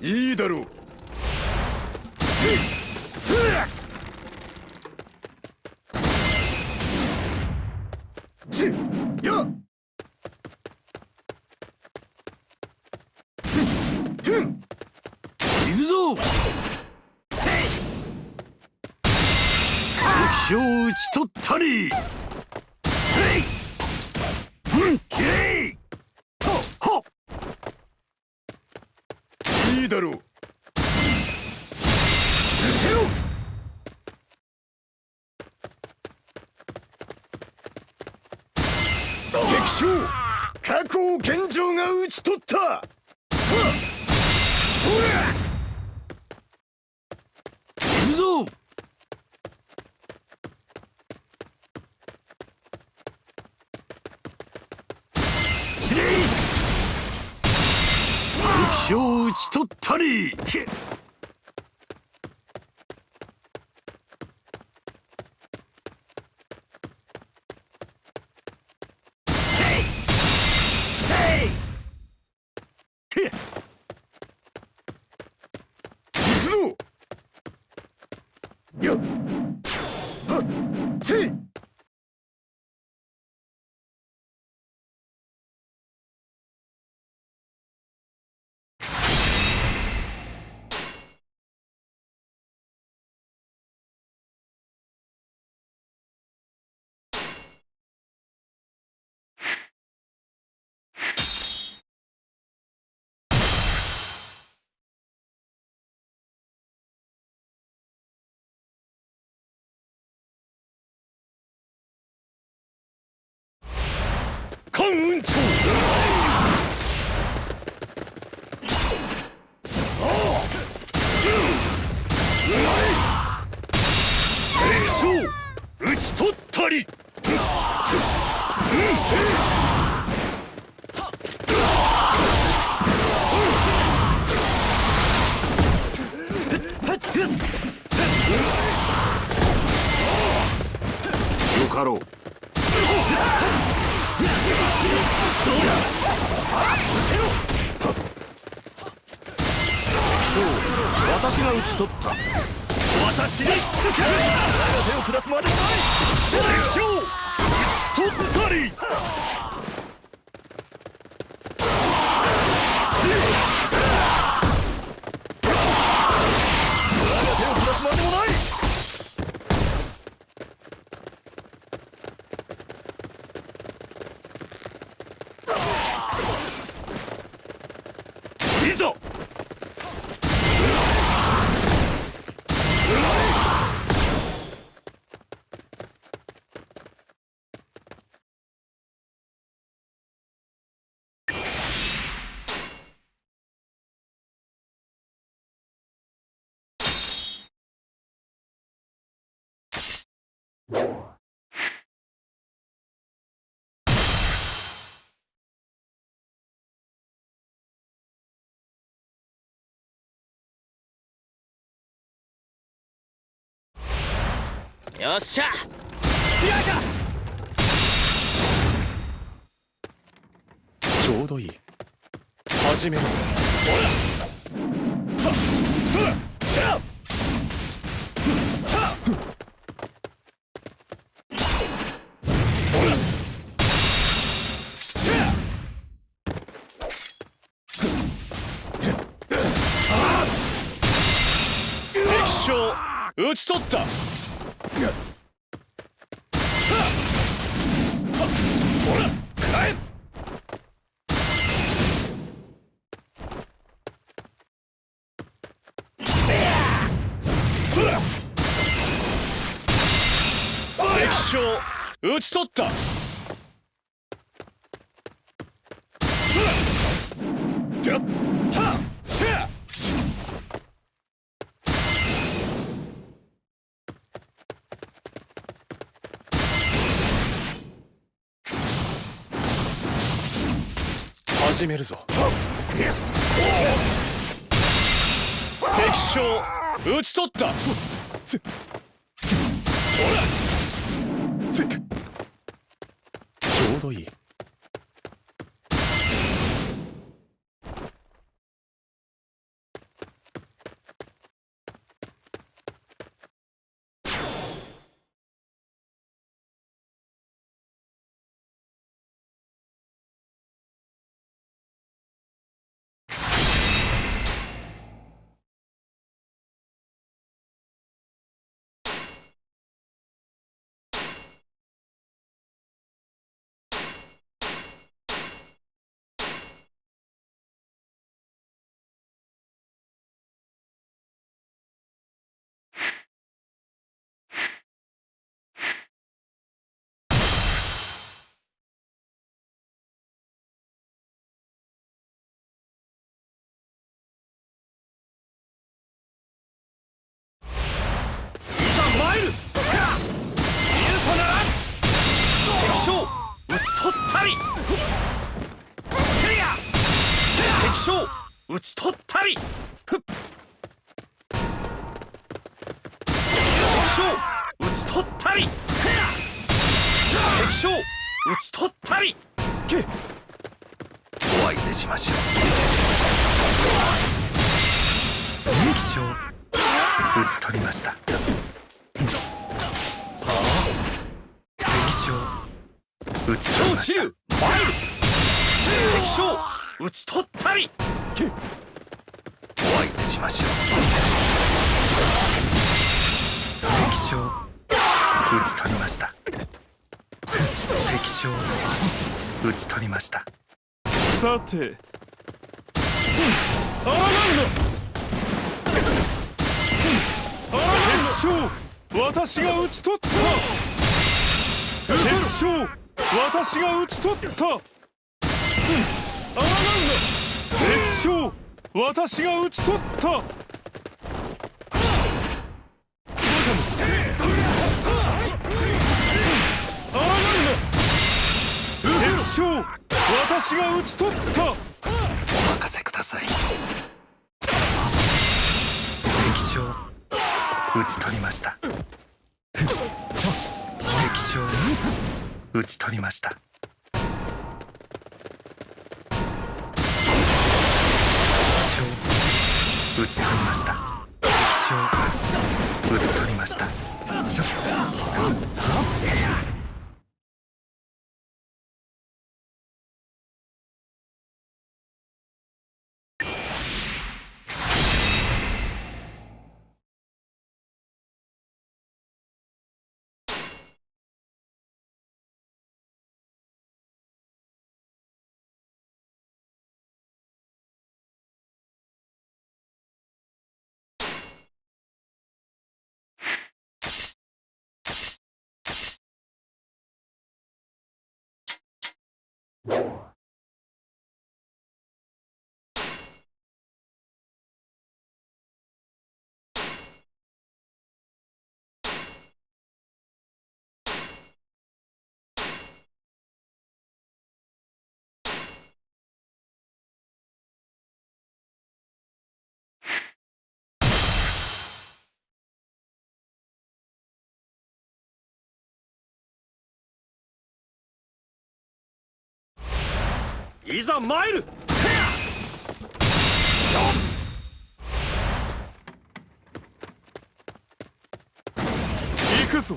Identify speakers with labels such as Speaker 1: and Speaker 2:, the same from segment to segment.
Speaker 1: いいだろう。や
Speaker 2: 行くぞ。敵将を討ち取ったり。うんへいほほ
Speaker 1: いいだろう。激将過去を健丈が討ち取った。
Speaker 2: 行くぞ敵しとったり。関雲長よかろう私が討ち取った。私に続ける。手を下すまでない敵将討ち取ったり。
Speaker 3: よっしゃ。
Speaker 4: ちょうどいい。始めるぞ。
Speaker 2: 敵将討ち取った敵将討ち取った。
Speaker 4: 始めるぞ。
Speaker 2: 敵将討ち取った。
Speaker 4: せっちょうどいい討ち取ったり。ふっ。敵将討ち取ったり。敵将討ち取ったり。
Speaker 2: け
Speaker 4: お相手しましょう。敵将討ち取りました。敵将討ち取りました。敵将討ち取ったり。
Speaker 2: け
Speaker 4: お相手しましょう。敵将。討ち取りました。敵将。討ち取りました。
Speaker 2: さて。あらなんだ敵将。私が討ち取った。敵将。私が討ち取った私が討ち取った。私が討ち取った
Speaker 4: お任せください。敵将討ち取りました。敵将討ち取りました。打ち取りました。一生打ち取りました。いざ参る。
Speaker 2: 行くぞ。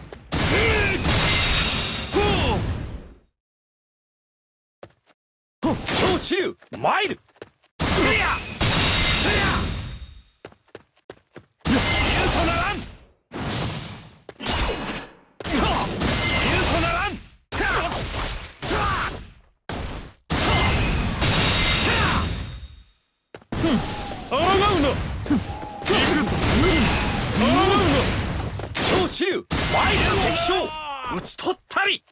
Speaker 4: 超支流参る
Speaker 2: な
Speaker 4: 超支流参る敵将。討ち取ったり。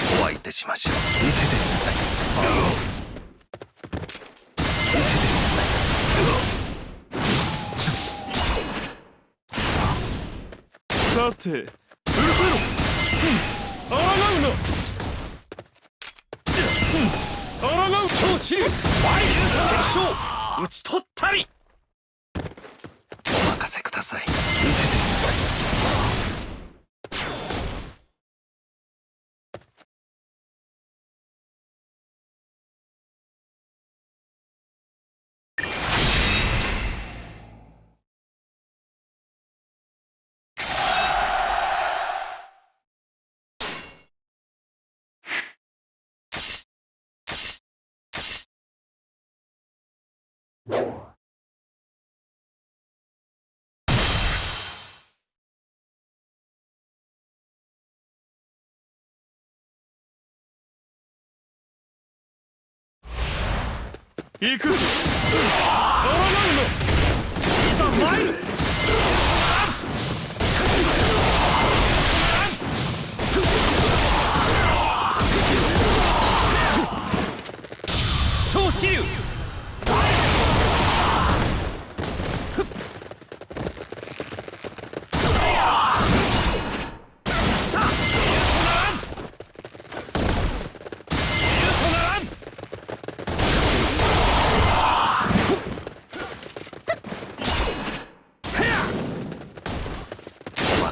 Speaker 4: お相手しましょう。受けてください。
Speaker 2: さてうるせろ。あらがうなあらがう
Speaker 4: 超支流参る。敵将討ち取ったり。お任せください。
Speaker 2: 行くぞ。あらがう
Speaker 4: いざ参る。超支流。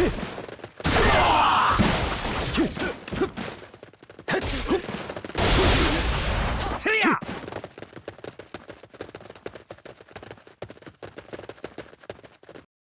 Speaker 4: はいけ